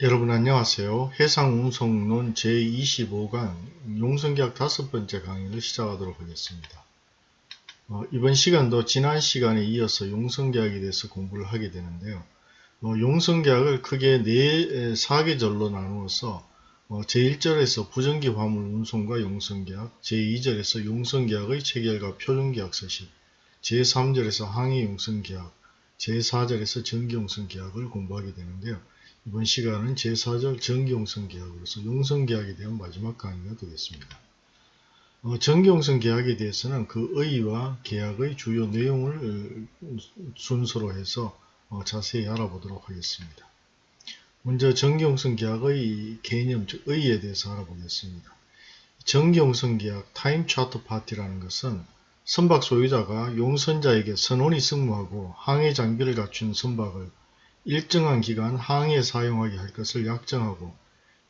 여러분 안녕하세요. 해상운송론 제25강 용선계약 다섯 번째 강의를 시작하도록 하겠습니다. 어, 이번 시간도 지난 시간에 이어서 용선계약에 대해서 공부를 하게 되는데요. 어, 용선계약을 크게 네 사계절로 나누어서 어, 제1절에서 부정기 화물 운송과 용선계약, 제2절에서 용선계약의 체결과 표준계약 서식, 제3절에서 항해 용선계약, 제4절에서 전기용선계약을 공부하게 되는데요. 이번 시간은 제4절 정기용선 계약으로서 용선 계약에 대한 마지막 강의가 되겠습니다. 어, 정기용선 계약에 대해서는 그 의의와 계약의 주요 내용을 어, 순서로 해서 어, 자세히 알아보도록 하겠습니다. 먼저 정기용선 계약의 개념, 즉 의의에 대해서 알아보겠습니다. 정기용선 계약 타임 차트 파티라는 것은 선박 소유자가 용선자에게 선원이 승무하고 항해 장비를 갖춘 선박을 일정한 기간 항해에 사용하게 할 것을 약정하고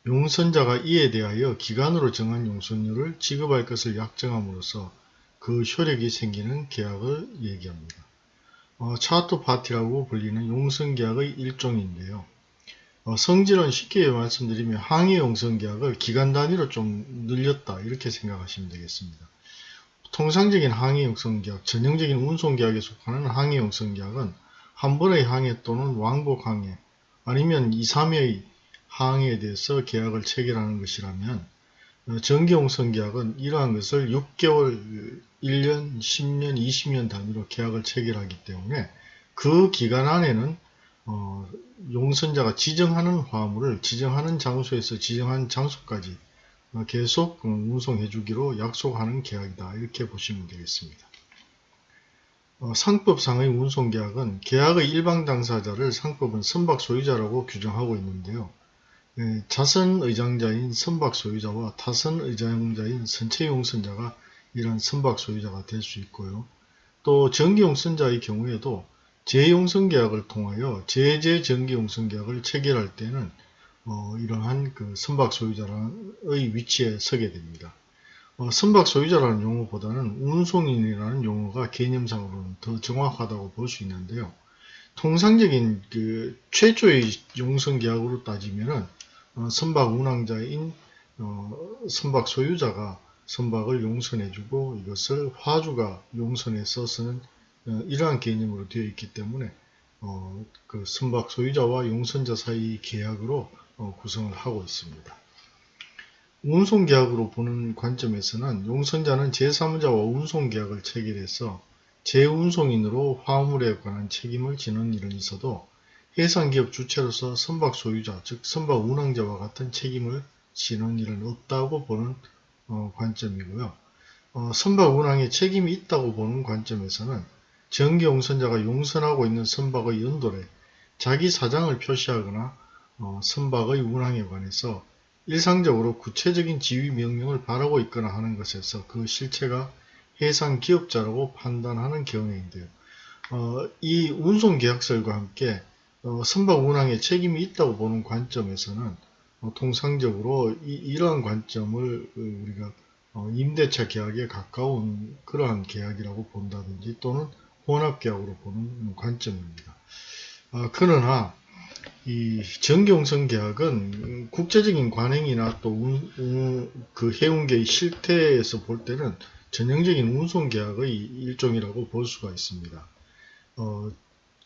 용선자가 이에 대하여 기간으로 정한 용선료를 지급할 것을 약정함으로써 그 효력이 생기는 계약을 얘기합니다. 어, 차트 파티라고 불리는 용선계약의 일종인데요. 어, 성질은 쉽게 말씀드리면 항해 용선계약을 기간 단위로 좀 늘렸다 이렇게 생각하시면 되겠습니다. 통상적인 항해 용선계약, 전형적인 운송계약에 속하는 항해 용선계약은 한 번의 항해 또는 왕복 항해 아니면 2, 3회의 항해에 대해서 계약을 체결하는 것이라면 어, 정기용선 계약은 이러한 것을 6개월, 1년, 10년, 20년 단위로 계약을 체결하기 때문에 그 기간 안에는 어, 용선자가 지정하는 화물을 지정하는 장소에서 지정한 장소까지 어, 계속 운송해 주기로 약속하는 계약이다 이렇게 보시면 되겠습니다. 어, 상법상의 운송계약은 계약의 일방 당사자를 상법은 선박 소유자라고 규정하고 있는데요. 예, 자선 의장자인 선박 소유자와 타선 의장자인 선체 용선자가 이런 선박 소유자가 될 수 있고요. 또 전기용선자의 경우에도 재용선계약을 통하여 제재 전기용선계약을 체결할 때는 어, 이러한 그 선박 소유자의 위치에 서게 됩니다. 어, 선박 소유자라는 용어보다는 운송인이라는 용어가 개념상으로는 더 정확하다고 볼 수 있는데요. 통상적인 그 최초의 용선 계약으로 따지면은 어, 선박 운항자인 어, 선박 소유자가 선박을 용선해주고 이것을 화주가 용선에 써서는 어, 이러한 개념으로 되어 있기 때문에 어, 그 선박 소유자와 용선자 사이 계약으로 어, 구성을 하고 있습니다. 운송계약으로 보는 관점에서는 용선자는 제3자와 운송계약을 체결해서 재운송인으로 화물에 관한 책임을 지는 일은 있어도 해상기업 주체로서 선박 소유자, 즉 선박 운항자와 같은 책임을 지는 일은 없다고 보는 어, 관점이고요. 어, 선박 운항에 책임이 있다고 보는 관점에서는 정기 용선자가 용선하고 있는 선박의 연도에 자기 사장을 표시하거나 어, 선박의 운항에 관해서 일상적으로 구체적인 지휘 명령을 바라고 있거나 하는 것에서 그 실체가 해상 기업자라고 판단하는 경우인데요. 어, 이 운송계약설과 함께 어, 선박 운항에 책임이 있다고 보는 관점에서는 어, 통상적으로 이, 러한 관점을 우리가 어, 임대차 계약에 가까운 그러한 계약이라고 본다든지 또는 혼합계약으로 보는 관점입니다. 어, 그러나 이 전경선 계약은 국제적인 관행이나 또그 해운계의 실태에서 볼 때는 전형적인 운송 계약의 일종이라고 볼 수가 있습니다. 어,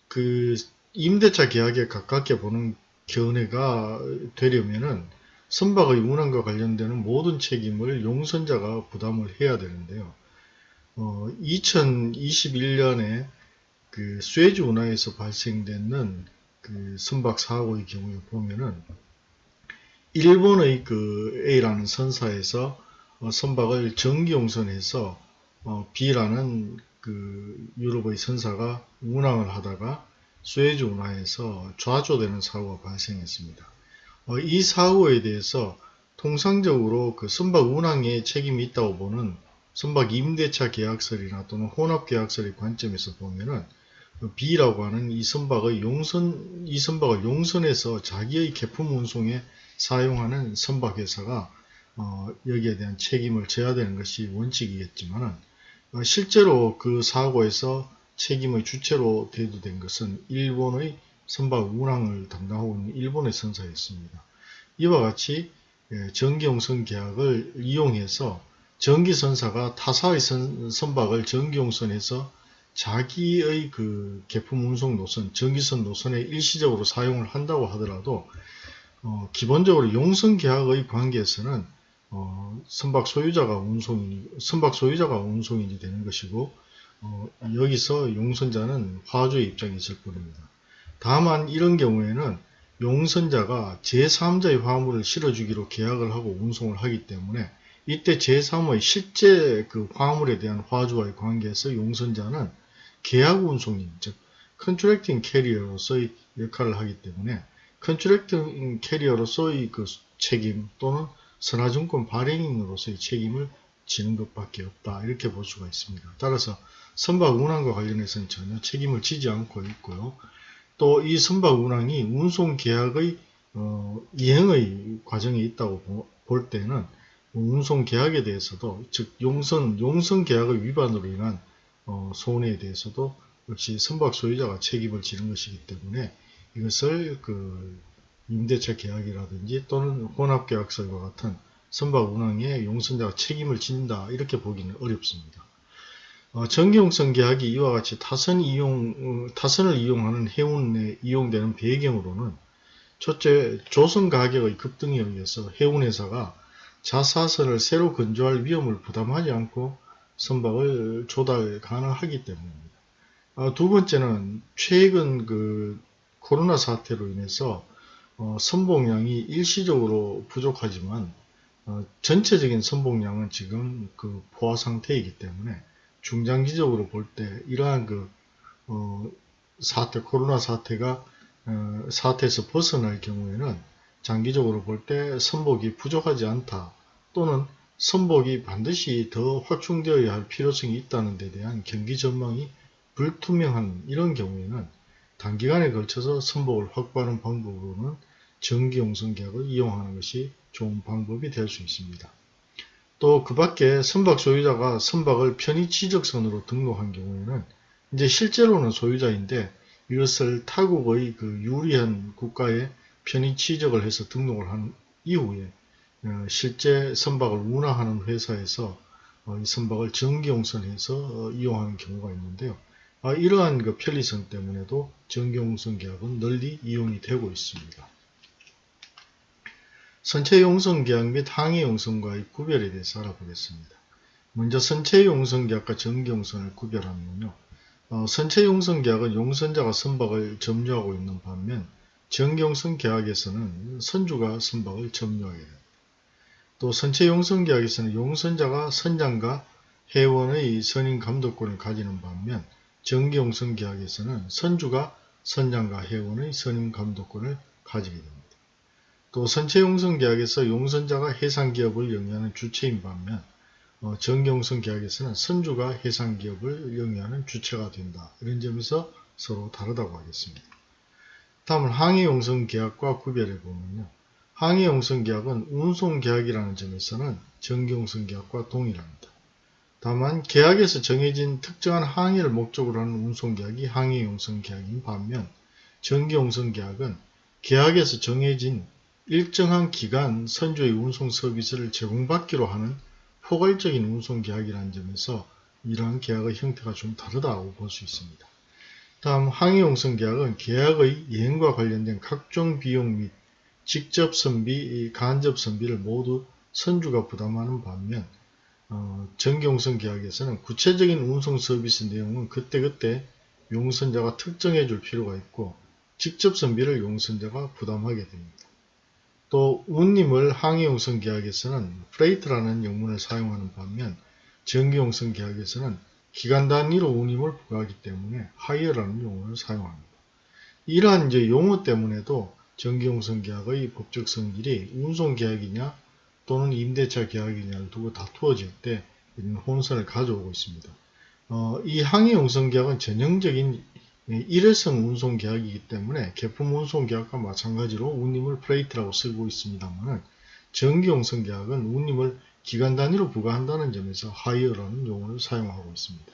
그 임대차 계약에 가깝게 보는 견해가 되려면은 선박의 운항과 관련되는 모든 책임을 용선자가 부담을 해야 되는데요. 어, 2021년에 그 스웨즈 운하에서 발생되는 그 선박 사고의 경우에 보면은 일본의 그 A라는 선사에서 어, 선박을 전기용선해서 어, B라는 그 유럽의 선사가 운항을 하다가 스웨즈 운하에서 좌조되는 사고가 발생했습니다. 어, 이 사고에 대해서 통상적으로 그 선박 운항에 책임이 있다고 보는 선박 임대차 계약설이나 또는 혼합 계약설의 관점에서 보면은 그 B라고 하는 이 선박의 용선, 이 선박을 용선해서 자기의 개품 운송에 사용하는 선박회사가 어, 여기에 대한 책임을 져야 되는 것이 원칙이겠지만 어, 실제로 그 사고에서 책임의 주체로 대두된 것은 일본의 선박 운항을 담당하고 있는 일본의 선사였습니다. 이와 같이 예, 전기용선 계약을 이용해서 전기선사가 타사의 선, 선박을 전기용선에서 자기의 그 개품 운송 노선, 전기선 노선에 일시적으로 사용을 한다고 하더라도 어, 기본적으로 용선 계약의 관계에서는 어, 선박 소유자가 운송이 선박 소유자가 운송인이 되는 것이고 어, 여기서 용선자는 화주의 입장이 있을 뿐입니다. 다만 이런 경우에는 용선자가 제3자의 화물을 실어주기로 계약을 하고 운송을 하기 때문에 이때 제3의 실제 그 화물에 대한 화주와의 관계에서 용선자는 계약 운송인, 즉 컨트랙팅 캐리어로서의 역할을 하기 때문에 contracting carrier로서의 그 책임 또는 선하증권 발행인으로서의 책임을 지는 것밖에 없다 이렇게 볼 수가 있습니다. 따라서 선박 운항과 관련해서는 전혀 책임을 지지 않고 있고요. 또 이 선박 운항이 운송 계약의 어, 이행의 과정에 있다고 볼 때는 운송 계약에 대해서도 즉 용선 용선 계약의 위반으로 인한 어, 손해에 대해서도 역시 선박 소유자가 책임을 지는 것이기 때문에 이것을 그 임대차 계약이라든지 또는 혼합계약서와 같은 선박 운항에 용선자가 책임을 진다 이렇게 보기는 어렵습니다. 어, 전기용선 계약이 이와 같이 타선 이용, 어, 타선을 이용하는 해운에 이용되는 배경으로는 첫째 조선 가격의 급등에 의해서 해운회사가 자사선을 새로 건조할 위험을 부담하지 않고 선박을 조달 가능하기 때문입니다. 어, 두 번째는 최근 그 코로나 사태로 인해서 어, 선봉량이 일시적으로 부족하지만 어, 전체적인 선봉량은 지금 그 포화 상태이기 때문에 중장기적으로 볼 때 이러한 그 어, 사태 코로나 사태가 어, 사태에서 벗어날 경우에는 장기적으로 볼 때 선복이 부족하지 않다 또는 선복이 반드시 더 확충되어야 할 필요성이 있다는 데 대한 경기 전망이 불투명한 이런 경우에는 단기간에 걸쳐서 선복을 확보하는 방법으로는 전기용선 계약을 이용하는 것이 좋은 방법이 될 수 있습니다. 또 그 밖에 선박 소유자가 선박을 편의 취적선으로 등록한 경우에는 이제 실제로는 소유자인데 이것을 타국의 그 유리한 국가에 편의 취적을 해서 등록을 한 이후에 어, 실제 선박을 운항하는 회사에서 어, 이 선박을 전기용선해서 어, 이용하는 경우가 있는데요. 아, 이러한 그 편리성 때문에도 전기용선 계약은 널리 이용이 되고 있습니다. 선체 용선 계약 및 항해 용선과의 구별에 대해서 알아보겠습니다. 먼저 선체 용선 계약과 전기 용선을 구별하면요. 어, 선체 용선 계약은 용선자가 선박을 점유하고 있는 반면 전기 용선 계약에서는 선주가 선박을 점유하게 됩니다. 또 선체 용선 계약에서는 용선자가 선장과 회원의 선임 감독권을 가지는 반면 정기 용선 계약에서는 선주가 선장과 회원의 선임 감독권을 가지게 됩니다. 또 선체 용선 계약에서 용선자가 해상기업을 영위하는 주체인 반면 어, 정경선 계약에서는 선주가 해상기업을 영위하는 주체가 된다. 이런 점에서 서로 다르다고 하겠습니다. 다음은 항해용선 계약과 구별해 보면요. 항해용선계약은 운송계약이라는 점에서는 전기용선계약과 동일합니다. 다만 계약에서 정해진 특정한 항해를 목적으로 하는 운송계약이 항해용선계약인 반면 전기용선계약은 계약에서 정해진 일정한 기간 선조의 운송 서비스를 제공받기로 하는 포괄적인 운송계약이라는 점에서 이러한 계약의 형태가 좀 다르다고 볼 수 있습니다. 다음 항해용선계약은 계약의 이행과 관련된 각종 비용 및 직접 선비, 간접 선비를 모두 선주가 부담하는 반면 어, 정기용선 계약에서는 구체적인 운송 서비스 내용은 그때그때 용선자가 특정해 줄 필요가 있고 직접 선비를 용선자가 부담하게 됩니다. 또 운임을 항해용선 계약에서는 freight라는 영문을 사용하는 반면 정기용선 계약에서는 기간 단위로 운임을 부과하기 때문에 hire라는 용어를 사용합니다. 이러한 이제 용어 때문에도 정기용선 계약의 법적 성질이 운송 계약이냐 또는 임대차 계약이냐를 두고 다투어질 때 이런 혼선을 가져오고 있습니다. 어, 이 항해용선 계약은 전형적인 일회성 운송 계약이기 때문에 개품 운송 계약과 마찬가지로 운임을 freight라고 쓰고 있습니다만 전기용선 계약은 운임을 기간 단위로 부과한다는 점에서 하이어라는 용어를 사용하고 있습니다.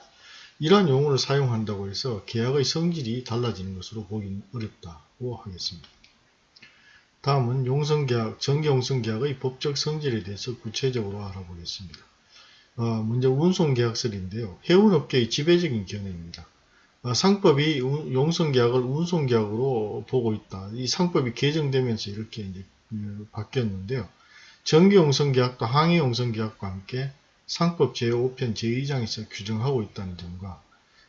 이러한 용어를 사용한다고 해서 계약의 성질이 달라지는 것으로 보긴 어렵다고 하겠습니다. 다음은 용성계약, 정기용성계약의 법적 성질에 대해서 구체적으로 알아보겠습니다. 어, 먼저 운송계약설인데요. 해운업계의 지배적인 견해입니다. 어, 상법이 용성계약을 운송계약으로 보고 있다. 이 상법이 개정되면서 이렇게 이제 음, 바뀌었는데요. 정기용성계약도 항해용성계약과 함께 상법 제5편 제2장에서 규정하고 있다는 점과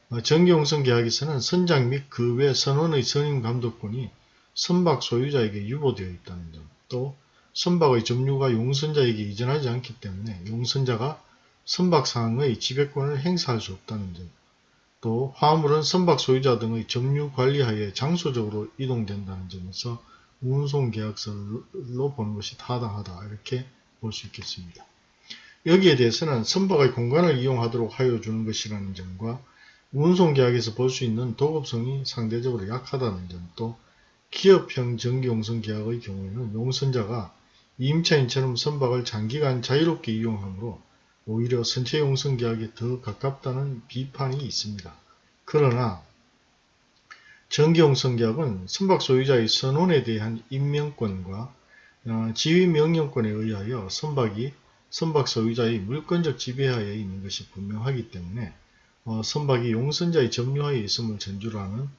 어, 정기용성계약에서는 선장 및 그 외 선원의 선임감독권이 선박 소유자에게 유보되어 있다는 점, 또 선박의 점유가 용선자에게 이전하지 않기 때문에 용선자가 선박상의 지배권을 행사할 수 없다는 점, 또 화물은 선박 소유자 등의 점유 관리하에 장소적으로 이동된다는 점에서 운송 계약서로 보는 것이 타당하다 이렇게 볼 수 있겠습니다. 여기에 대해서는 선박의 공간을 이용하도록 하여 주는 것이라는 점과 운송계약에서 볼 수 있는 도급성이 상대적으로 약하다는 점, 또 기업형 정기용선 계약의 경우에는 용선자가 임차인처럼 선박을 장기간 자유롭게 이용하므로 오히려 선체 용선 계약에 더 가깝다는 비판이 있습니다. 그러나 정기용선 계약은 선박 소유자의 선원에 대한 임명권과 어, 지휘 명령권에 의하여 선박이 선박 소유자의 물권적 지배하에 있는 것이 분명하기 때문에 어, 선박이 용선자의 점유하에 있음을 전제로 하는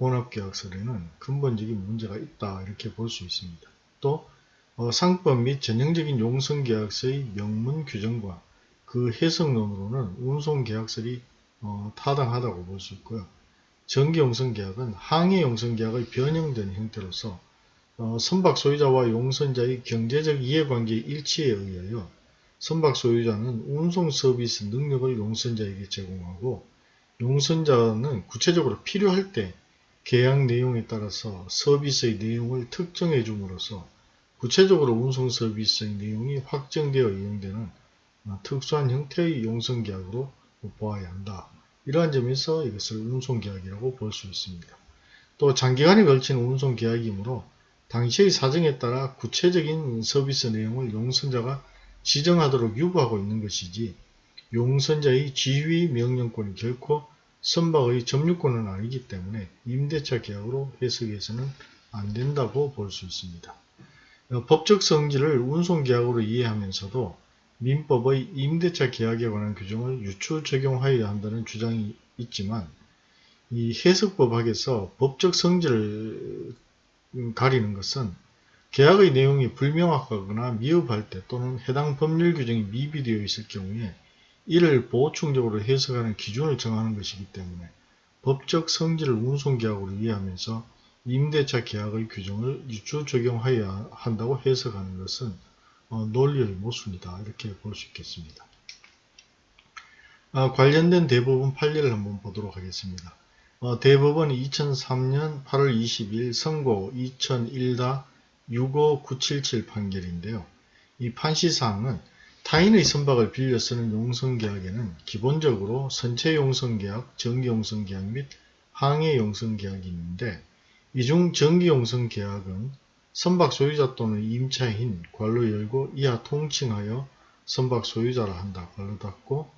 혼합계약설에는 근본적인 문제가 있다 이렇게 볼 수 있습니다. 또 어, 상법 및 전형적인 용선계약서의 명문 규정과 그 해석론으로는 운송계약설이 어, 타당하다고 볼 수 있고요. 정기용선계약은 항해용선계약의 변형된 형태로서 어, 선박 소유자와 용선자의 경제적 이해관계 일치에 의하여 선박 소유자는 운송 서비스 능력을 용선자에게 제공하고 용선자는 구체적으로 필요할 때 계약 내용에 따라서 서비스의 내용을 특정해 줌으로써 구체적으로 운송 서비스의 내용이 확정되어 이용되는 어, 특수한 형태의 용선계약으로 보아야 한다. 이러한 점에서 이것을 운송계약이라고 볼 수 있습니다. 또 장기간에 걸친 운송계약이므로 당시의 사정에 따라 구체적인 서비스 내용을 용선자가 지정하도록 유보하고 있는 것이지 용선자의 지휘 명령권이 결코 선박의 점유권은 아니기 때문에 임대차 계약으로 해석해서는 안 된다고 볼 수 있습니다. 어, 법적 성질을 운송계약으로 이해하면서도 민법의 임대차 계약에 관한 규정을 유추 적용하여야 한다는 주장이 있지만 이 해석법학에서 법적 성질을 가리는 것은 계약의 내용이 불명확하거나 미흡할 때 또는 해당 법률 규정이 미비되어 있을 경우에 이를 보충적으로 해석하는 기준을 정하는 것이기 때문에 법적 성질을 운송계약으로 이해하면서 임대차 계약의 규정을 유추 적용하여야 한다고 해석하는 것은 어, 논리의 모순이다 이렇게 볼 수 있겠습니다. 아, 관련된 대법원 판례를 한번 보도록 하겠습니다. 어, 대법원이 2003년 8월 20일 선고 2001-65977 판결인데요. 이 판시사항은 타인의 선박을 빌려 쓰는 용성계약에는 기본적으로 선체용성계약, 정기용성계약 및 항해용성계약이 있는데 이중 정기용성계약은 선박 소유자 또는 임차인 괄로 열고 이하 통칭하여 선박 소유자라 한다 괄로 닫고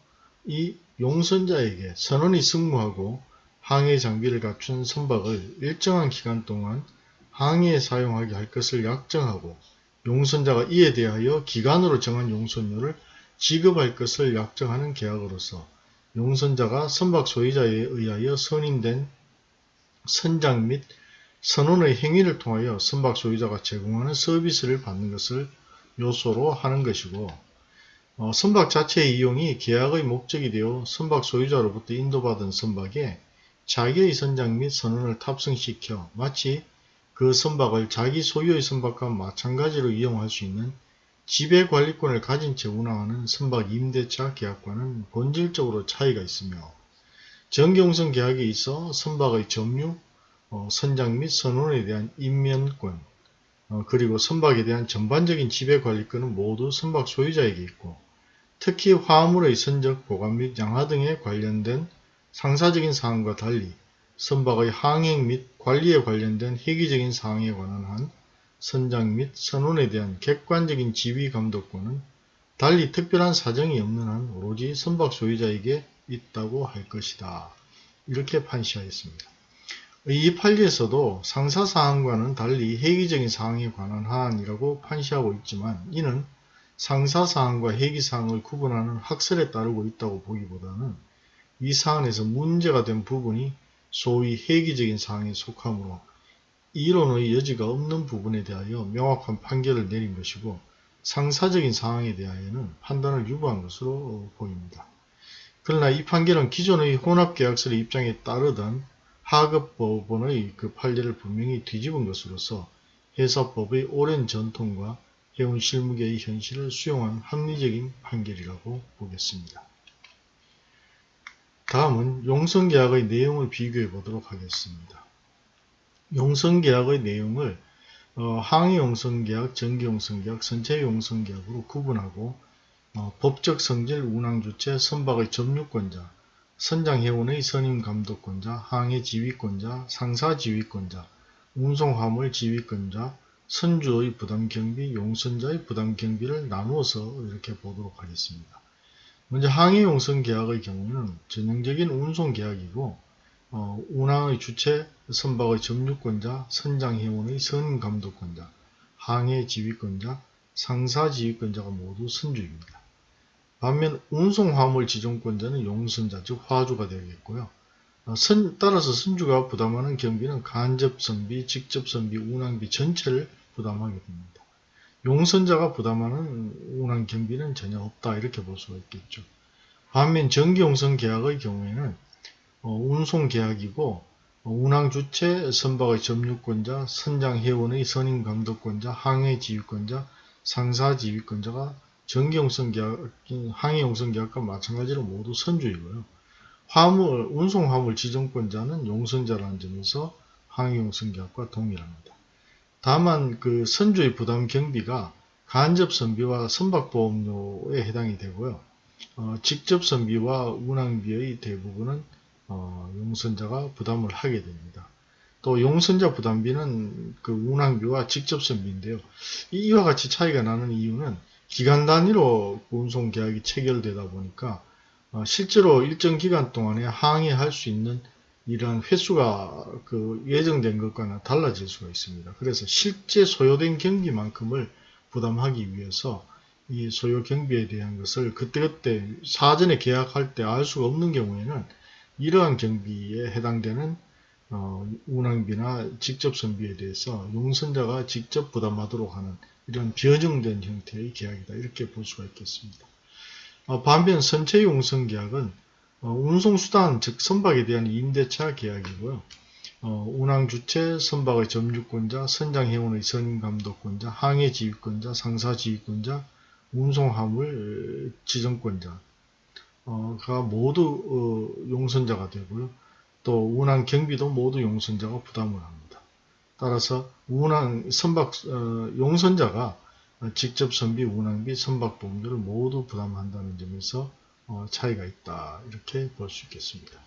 이 용선자에게 선원이 승무하고 항해 장비를 갖춘 선박을 일정한 기간 동안 항해에 사용하게 할 것을 약정하고 용선자가 이에 대하여 기간으로 정한 용선료를 지급할 것을 약정하는 계약으로서 용선자가 선박 소유자에 의하여 선임된 선장 및 선원의 행위를 통하여 선박 소유자가 제공하는 서비스를 받는 것을 요소로 하는 것이고 어, 선박 자체의 이용이 계약의 목적이 되어 선박 소유자로부터 인도받은 선박에 자기의 선장 및 선원을 탑승시켜 마치 그 선박을 자기 소유의 선박과 마찬가지로 이용할 수 있는 지배관리권을 가진 채 운항하는 선박 임대차 계약과는 본질적으로 차이가 있으며 정경성 계약에 있어 선박의 점유, 어, 선장 및 선원에 대한 임면권 어, 그리고 선박에 대한 전반적인 지배관리권은 모두 선박 소유자에게 있고 특히 화물의 선적, 보관 및 양하 등에 관련된 상사적인 사항과 달리 선박의 항행 및 관리에 관련된 회기적인 사항에 관한 한 선장 및 선원에 대한 객관적인 지휘 감독권은 달리 특별한 사정이 없는 한 오로지 선박 소유자에게 있다고 할 것이다. 이렇게 판시하였습니다. 이 판례에서도 상사사항과는 달리 회기적인 사항에 관한 하안이라고 판시하고 있지만 이는 상사사항과 회기사항을 구분하는 학설에 따르고 있다고 보기보다는 이 사안에서 문제가 된 부분이 소위 회기적인 사항에 속하므로 이론의 여지가 없는 부분에 대하여 명확한 판결을 내린 것이고 상사적인 사항에 대하여는 판단을 유보한 것으로 보입니다. 그러나 이 판결은 기존의 혼합계약서의 입장에 따르던 하급법원의 그 판례를 분명히 뒤집은 것으로서 회사법의 오랜 전통과 해운 실무계의 현실을 수용한 합리적인 판결이라고 보겠습니다. 다음은 용성계약의 내용을 비교해 보도록 하겠습니다. 용성계약의 내용을 어, 항해용성계약, 전기용성계약, 선체용성계약으로 구분하고 어, 법적 성질 운항주체 선박의 점유권자, 선장회원의 선임감독권자, 항해지휘권자, 상사지휘권자, 운송화물 지휘권자, 선주의 부담경비, 용선자의 부담경비를 나누어서 이렇게 보도록 하겠습니다. 먼저 항해용선 계약의 경우는 전형적인 운송 계약이고 어, 운항의 주체, 선박의 점유권자, 선장회원의 선임감독권자, 항해 지휘권자, 상사 지휘권자가 모두 선주입니다. 반면 운송 화물 지정권자는 용선자 즉 화주가 되겠고요. 어, 선, 따라서 선주가 부담하는 경비는 간접선비, 직접선비, 운항비 전체를 부담하게 됩니다. 용선자가 부담하는 운항 경비는 전혀 없다 이렇게 볼 수가 있겠죠. 반면 전기용선 계약의 경우에는 어, 운송 계약이고 어, 운항 주체, 선박의 점유권자, 선장 회원의 선임 감독권자, 항해 지휘권자, 상사 지휘권자가 전기용선 계약, 항해용선 계약과 마찬가지로 모두 선주이고요. 화물, 운송 화물 지정권자는 용선자라는 점에서 항해용선 계약과 동일합니다. 다만 그 선주의 부담 경비가 간접 선비와 선박보험료에 해당이 되고요. 어, 직접 선비와 운항비의 대부분은 어, 용선자가 부담을 하게 됩니다. 또 용선자 부담비는 그 운항비와 직접 선비인데요. 이와 같이 차이가 나는 이유는 기간 단위로 운송 계약이 체결되다 보니까 어, 실제로 일정 기간 동안에 항해할 수 있는 이러한 횟수가 그 예정된 것과는 달라질 수가 있습니다. 그래서 실제 소요된 경비만큼을 부담하기 위해서 이 소요 경비에 대한 것을 그때그때 사전에 계약할 때 알 수가 없는 경우에는 이러한 경비에 해당되는 어, 운항비나 직접 선비에 대해서 용선자가 직접 부담하도록 하는 이런 변형된 형태의 계약이다 이렇게 볼 수가 있겠습니다. 어, 반면 선체 용선 계약은 어, 운송수단 즉 선박에 대한 임대차 계약이고요. 어, 운항주체, 선박의 점유권자, 선장회원의 선임감독권자, 항해지휘권자, 상사지휘권자, 운송화물 지정권자 가 모두 어, 용선자가 되고요. 또 운항 경비도 모두 용선자가 부담을 합니다. 따라서 운항 선박 어, 용선자가 직접 선비, 운항비, 선박 보험료를 모두 부담한다는 점에서 어, 차이가 있다 이렇게 볼 수 있겠습니다.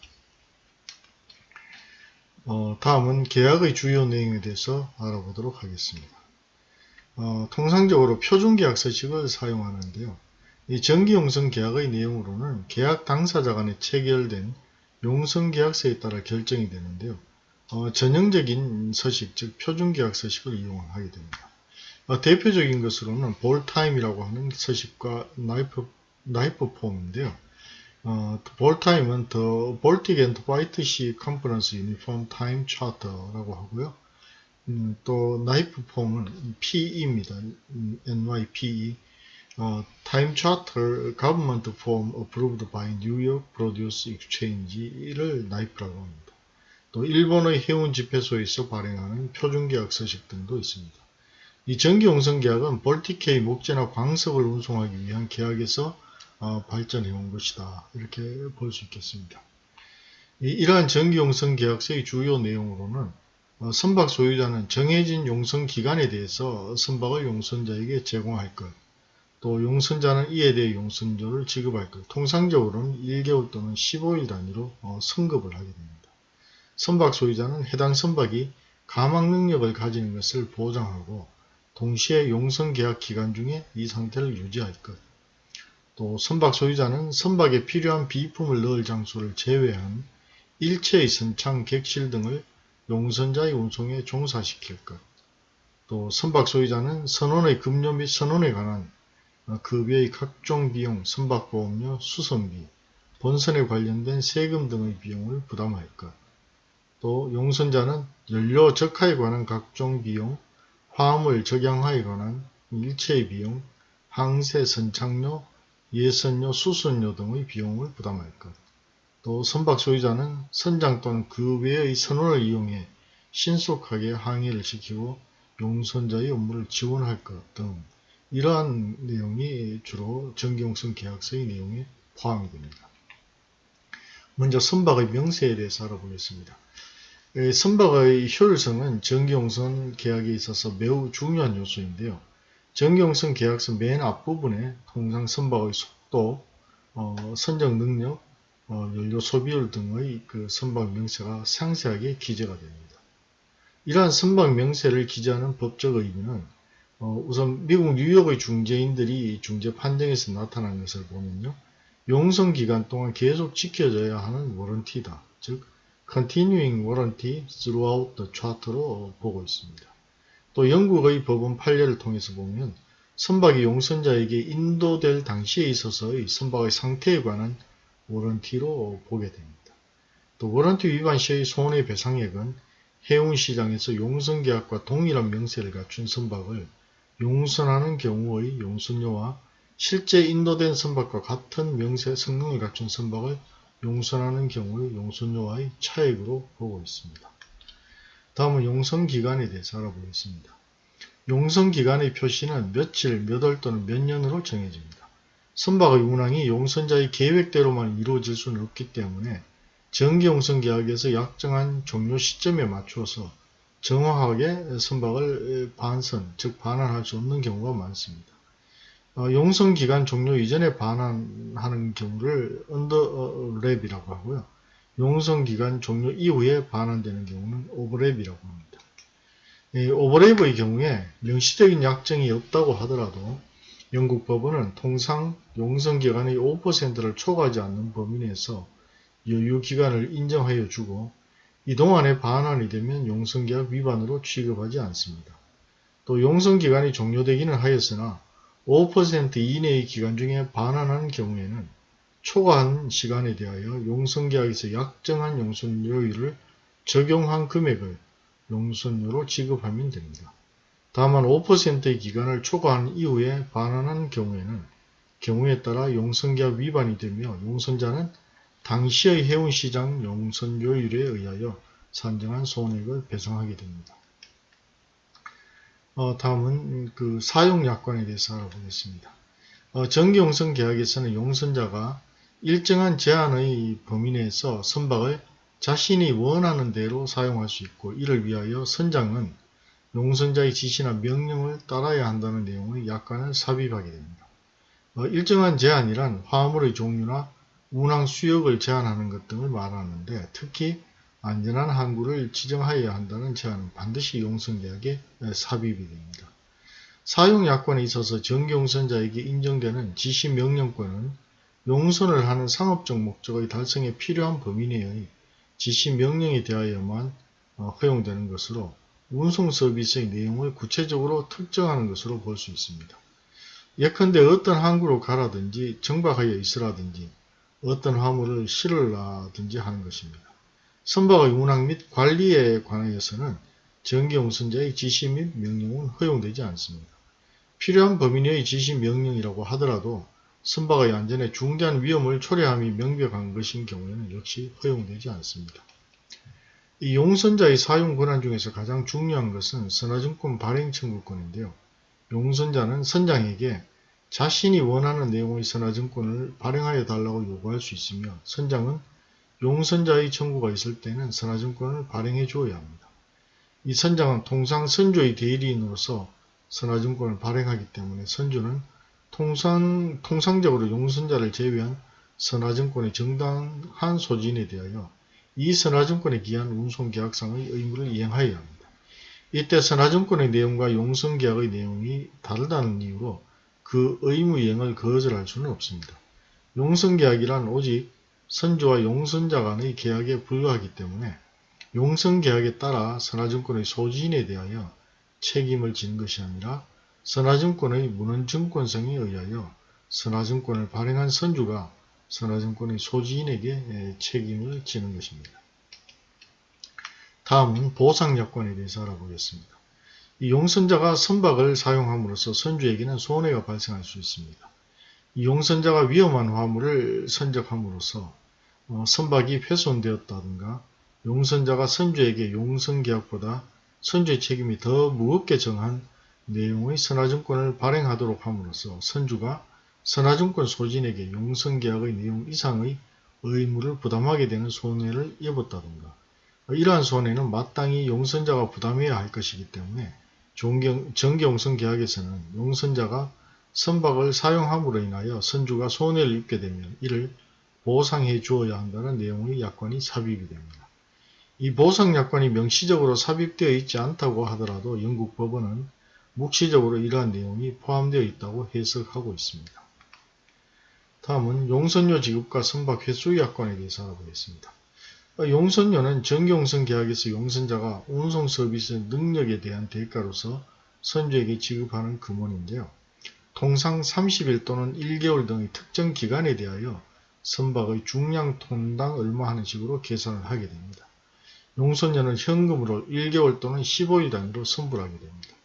어, 다음은 계약의 주요 내용에 대해서 알아보도록 하겠습니다. 어, 통상적으로 표준계약 서식을 사용하는데요. 이 정기용성 계약의 내용으로는 계약 당사자 간에 체결된 용성계약서에 따라 결정이 되는데요. 어, 전형적인 서식, 즉 표준계약 서식을 이용하게 됩니다. 어, 대표적인 것으로는 BALTIME이라고 하는 서식과 NYPE, NYPE form인데요. 어, BALTIME은 The Baltic and White Sea Conference Uniform Time Charter라고 하고요. 음, 또 NYPE form은 PE입니다. 음, NYPE 어, Time Charter Government Form Approved by New York Produce Exchange를 NYPE라고 합니다. 또 일본의 해운 집회소에서 발행하는 표준계약 서식 등도 있습니다. 이 정기용성계약은 볼티케이 목재나 광석을 운송하기 위한 계약에서 어, 발전해 온 것이다. 이렇게 볼 수 있겠습니다. 이, 이러한 정기용성 계약서의 주요 내용으로는 어, 선박 소유자는 정해진 용선 기간에 대해서 선박을 용선자에게 제공할 것, 또 용선자는 이에 대해 용선료를 지급할 것, 통상적으로는 1개월 또는 15일 단위로 어, 선급을 하게 됩니다. 선박 소유자는 해당 선박이 가망 능력을 가지는 것을 보장하고 동시에 용선 계약 기간 중에 이 상태를 유지할 것, 또 선박 소유자는 선박에 필요한 비품을 넣을 장소를 제외한 일체의 선창, 객실 등을 용선자의 운송에 종사시킬 것. 또 선박 소유자는 선원의 급료 및 선원에 관한 어, 급여의 각종 비용, 선박보험료, 수선비, 본선에 관련된 세금 등의 비용을 부담할 것. 또 용선자는 연료 적하에 관한 각종 비용, 화물 적양화에 관한 일체의 비용, 항세 선착료, 예선료, 수선료 등의 비용을 부담할 것. 또 선박 소유자는 선장 또는 그 외의 선원을 이용해 신속하게 항해를 시키고 용선자의 업무를 지원할 것 등 이러한 내용이 주로 정기용선 계약서의 내용에 포함이 됩니다. 먼저 선박의 명세에 대해서 알아보겠습니다. 에, 선박의 효율성은 정기용선 계약에 있어서 매우 중요한 요소인데요. 정기용선 계약서 맨 앞부분에 통상 선박의 속도, 어, 선적 능력, 어, 연료 소비율 등의 그 선박 명세가 상세하게 기재가 됩니다. 이러한 선박 명세를 기재하는 법적 의미는 어, 우선 미국 뉴욕의 중재인들이 중재 판정에서 나타난 것을 보면요. 용성 기간 동안 계속 지켜져야 하는 워런티다. 즉 continuing warranty throughout the charter로 보고 있습니다. 또 영국의 법원 판례를 통해서 보면 선박이 용선자에게 인도될 당시에 있어서의 선박의 상태에 관한 워런티로 보게 됩니다. 또 워런티 위반 시의 손해배상액은 해운시장에서 용선계약과 동일한 명세를 갖춘 선박을 용선하는 경우의 용선료와 실제 인도된 선박과 같은 명세 성능을 갖춘 선박을 용선하는 경우의 용선료와의 차액으로 보고 있습니다. 다음은 용선기간에 대해서 알아보겠습니다. 용선기간의 표시는 며칠, 몇 월 또는 몇 년으로 정해집니다. 선박의 운항이 용선자의 계획대로만 이루어질 수는 없기 때문에 정기용선 계약에서 약정한 종료 시점에 맞추어서 정확하게 선박을 반선, 즉 반환할 수 없는 경우가 많습니다. 어, 용선기간 종료 이전에 반환하는 경우를 underlap이라고 하고요. 용선기간 종료 이후에 반환되는 경우는 오버랩이라고 합니다. 이 오버랩의 경우에 명시적인 약정이 없다고 하더라도 영국 법원은 통상 용선기간의 5%를 초과하지 않는 범위 내에서 여유기간을 인정하여 주고 이동안에 반환이 되면 용선계약 위반으로 취급하지 않습니다. 또 용선기간이 종료되기는 하였으나 5% 이내의 기간 중에 반환하는 경우에는 초과한 시간에 대하여 용선계약에서 약정한 용선료율을 적용한 금액을 용선료로 지급하면 됩니다. 다만 5%의 기간을 초과한 이후에 반환한 경우에는 경우에 따라 용선계약 위반이 되며 용선자는 당시의 해운시장 용선료율에 의하여 산정한 손해액을 배상하게 됩니다. 어, 다음은 그 사용약관에 대해서 알아보겠습니다. 어, 정기용선 계약에서는 용선자가 일정한 제한의 범위 내에서 선박을 자신이 원하는 대로 사용할 수 있고 이를 위하여 선장은 용선자의 지시나 명령을 따라야 한다는 내용의 약관을 삽입하게 됩니다. 어, 일정한 제한이란 화물의 종류나 운항 수역을 제한하는 것 등을 말하는데 특히 안전한 항구를 지정하여야 한다는 제한은 반드시 용선계약에 삽입이 됩니다. 사용약관에 있어서 정기용선자에게 인정되는 지시명령권은 용선을 하는 상업적 목적의 달성에 필요한 범위 내의 지시 명령에 대하여만 어, 허용되는 것으로 운송 서비스의 내용을 구체적으로 특정하는 것으로 볼 수 있습니다. 예컨대 어떤 항구로 가라든지 정박하여 있으라든지 어떤 화물을 실으라든지 하는 것입니다. 선박의 운항 및 관리에 관하여서는 전기용선자의 지시 및 명령은 허용되지 않습니다. 필요한 범위 내의 지시 명령이라고 하더라도 선박의 안전에 중대한 위험을 초래함이 명백한 것인 경우에는 역시 허용되지 않습니다. 이 용선자의 사용 권한 중에서 가장 중요한 것은 선화증권 발행 청구권인데요. 용선자는 선장에게 자신이 원하는 내용의 선화증권을 발행하여 달라고 요구할 수 있으며 선장은 용선자의 청구가 있을 때는 선화증권을 발행해 주어야 합니다. 이 선장은 통상 선조의 대리인으로서 선화증권을 발행하기 때문에 선조는 통상, 통상적으로 용선자를 제외한 선화증권의 정당한 소진에 대하여 이 선화증권에 기한 운송계약상의 의무를 이행하여야 합니다. 이때 선화증권의 내용과 용선계약의 내용이 다르다는 이유로 그 의무 이행을 거절할 수는 없습니다. 용선계약이란 오직 선주와 용선자 간의 계약에 불과하기 때문에 용선계약에 따라 선화증권의 소지인에 대하여 책임을 지는 것이 아니라 선화증권의 문헌증권성에 의하여 선화증권을 발행한 선주가 선화증권의 소지인에게 책임을 지는 것입니다. 다음은 보상약관에 대해서 알아보겠습니다. 이 용선자가 선박을 사용함으로써 선주에게는 손해가 발생할 수 있습니다. 이 용선자가 위험한 화물을 선적함으로써 어, 선박이 훼손되었다든가 용선자가 선주에게 용선계약보다 선주의 책임이 더 무겁게 정한 내용의 선화증권을 발행하도록 함으로써 선주가 선화증권 소진에게 용선계약의 내용 이상의 의무를 부담하게 되는 손해를 입었다든가 이러한 손해는 마땅히 용선자가 부담해야 할 것이기 때문에 정기용선 계약에서는 용선자가 선박을 사용함으로 인하여 선주가 손해를 입게 되면 이를 보상해 주어야 한다는 내용의 약관이 삽입이 됩니다. 이 보상 약관이 명시적으로 삽입되어 있지 않다고 하더라도 영국 법원은 묵시적으로 이러한 내용이 포함되어 있다고 해석하고 있습니다. 다음은 용선료 지급과 선박 회수 약관에 대해서 알아보겠습니다. 용선료는 정경선 계약에서 용선자가 운송 서비스 능력에 대한 대가로서 선주에게 지급하는 금원인데요. 통상 30일 또는 1개월 등의 특정 기간에 대하여 선박의 중량 톤당 얼마 하는 식으로 계산을 하게 됩니다. 용선료는 현금으로 1개월 또는 15일 단위로 선불하게 됩니다.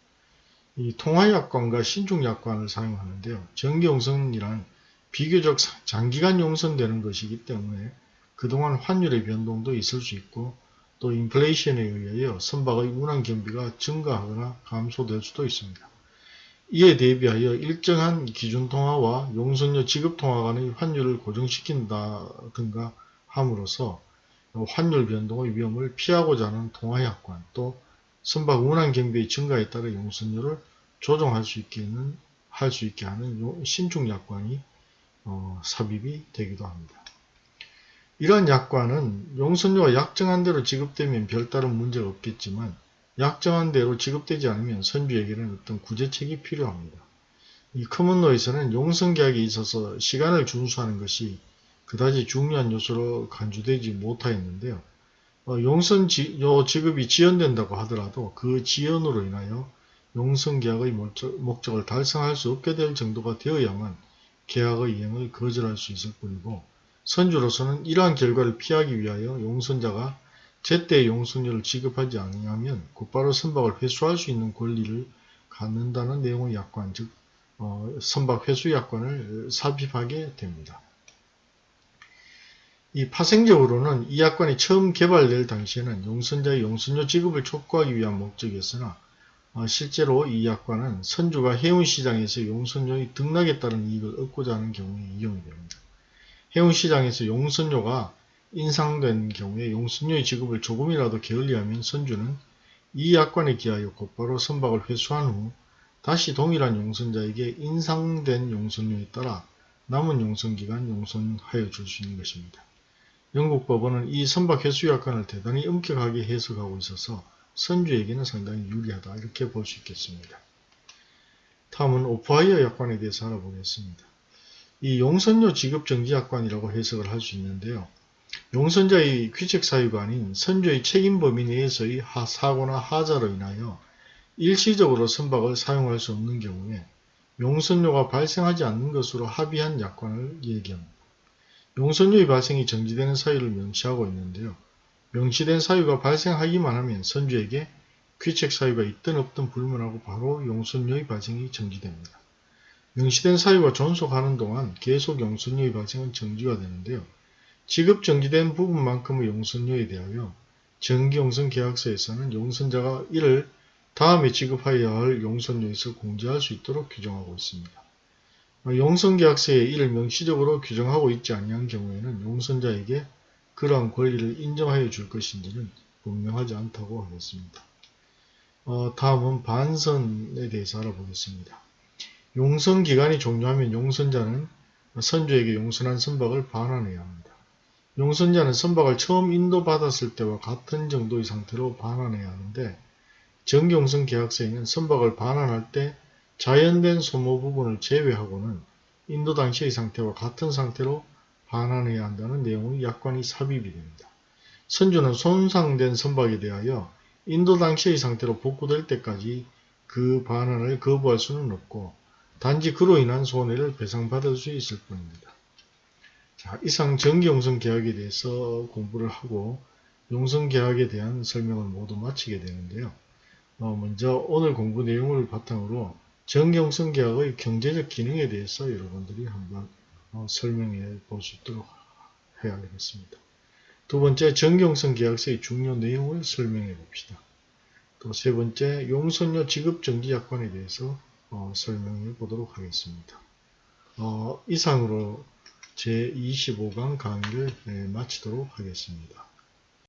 이 통화약관과 신중약관을 사용하는데요. 정기용선이란 비교적 장기간 용선되는 것이기 때문에 그동안 환율의 변동도 있을 수 있고 또 인플레이션에 의하여 선박의 운항 경비가 증가하거나 감소될 수도 있습니다. 이에 대비하여 일정한 기준 통화와 용선료 지급 통화 간의 환율을 고정시킨다든가 함으로써 환율 변동의 위험을 피하고자 하는 통화약관 또 선박 운항 경비의 증가에 따라 용선료를 조정할 수 있게 는 할 수 있게 하는 신중 약관이 어, 삽입이 되기도 합니다. 이러한 약관은 용선료가 약정한 대로 지급되면 별다른 문제가 없겠지만 약정한 대로 지급되지 않으면 선주에게는 어떤 구제책이 필요합니다. 이 커먼로에서는 용선계약에 있어서 시간을 준수하는 것이 그다지 중요한 요소로 간주되지 못하였는데요. 어, 용선 지, 지급이 지연된다고 하더라도 그 지연으로 인하여 용선 계약의 목적, 목적을 달성할 수 없게 될 정도가 되어야만 계약의 이행을 거절할 수 있을 뿐이고 선주로서는 이러한 결과를 피하기 위하여 용선자가 제때 용선료를 지급하지 아니하면 곧바로 선박을 회수할 수 있는 권리를 갖는다는 내용의 약관, 즉 어, 선박 회수 약관을 삽입하게 됩니다. 이 파생적으로는 이 약관이 처음 개발될 당시에는 용선자의 용선료 지급을 촉구하기 위한 목적이었으나 어, 실제로 이 약관은 선주가 해운시장에서 용선료의 등락에 따른 이익을 얻고자 하는 경우에 이용이 됩니다. 해운시장에서 용선료가 인상된 경우에 용선료의 지급을 조금이라도 게을리하면 선주는 이 약관에 기하여 곧바로 선박을 회수한 후 다시 동일한 용선자에게 인상된 용선료에 따라 남은 용선기간 용선하여 줄 수 있는 것입니다. 영국 법원은 이 선박 회수 약관을 대단히 엄격하게 해석하고 있어서 선주에게는 상당히 유리하다 이렇게 볼 수 있겠습니다. 다음은 오프하이어 약관에 대해서 알아보겠습니다. 이 용선료 지급 정지 약관이라고 해석을 할 수 있는데요. 용선자의 귀책 사유가 아닌 선주의 책임 범위 내에서의 사고나 하자로 인하여 일시적으로 선박을 사용할 수 없는 경우에 용선료가 발생하지 않는 것으로 합의한 약관을 얘기합니다. 용선료의 발생이 정지되는 사유를 명시하고 있는데요. 명시된 사유가 발생하기만 하면 선주에게 귀책 사유가 있든 없든 불문하고 바로 용선료의 발생이 정지됩니다. 명시된 사유가 존속하는 동안 계속 용선료의 발생은 정지가 되는데요. 지급 정지된 부분만큼의 용선료에 대하여 정기용선 계약서에서는 용선자가 이를 다음에 지급하여야 할 용선료에서 공제할 수 있도록 규정하고 있습니다. 용선계약서에 이를 명시적으로 규정하고 있지 아니한 경우에는 용선자에게 그러한 권리를 인정하여 줄 것인지는 분명하지 않다고 하겠습니다. 어, 다음은 반선에 대해서 알아보겠습니다. 용선 기간이 종료하면 용선자는 선주에게 용선한 선박을 반환해야 합니다. 용선자는 선박을 처음 인도받았을 때와 같은 정도의 상태로 반환해야 하는데 정경선 계약서에는 선박을 반환할 때 자연된 소모 부분을 제외하고는 인도 당시의 상태와 같은 상태로 반환해야 한다는 내용의 약관이 삽입이 됩니다. 선주는 손상된 선박에 대하여 인도 당시의 상태로 복구될 때까지 그 반환을 거부할 수는 없고 단지 그로 인한 손해를 배상받을 수 있을 뿐입니다. 자, 이상 정기용성 계약에 대해서 공부를 하고 용성 계약에 대한 설명을 모두 마치게 되는데요. 어, 먼저 오늘 공부 내용을 바탕으로 정경성 계약의 경제적 기능에 대해서 여러분들이 한번 어, 설명해 볼 수 있도록 해야겠습니다. 두 번째, 정경성 계약서의 중요 내용을 설명해 봅시다. 또 세 번째, 용선료 지급 정지 약관에 대해서 어, 설명해 보도록 하겠습니다. 어, 이상으로 제25강 강의를 네, 마치도록 하겠습니다.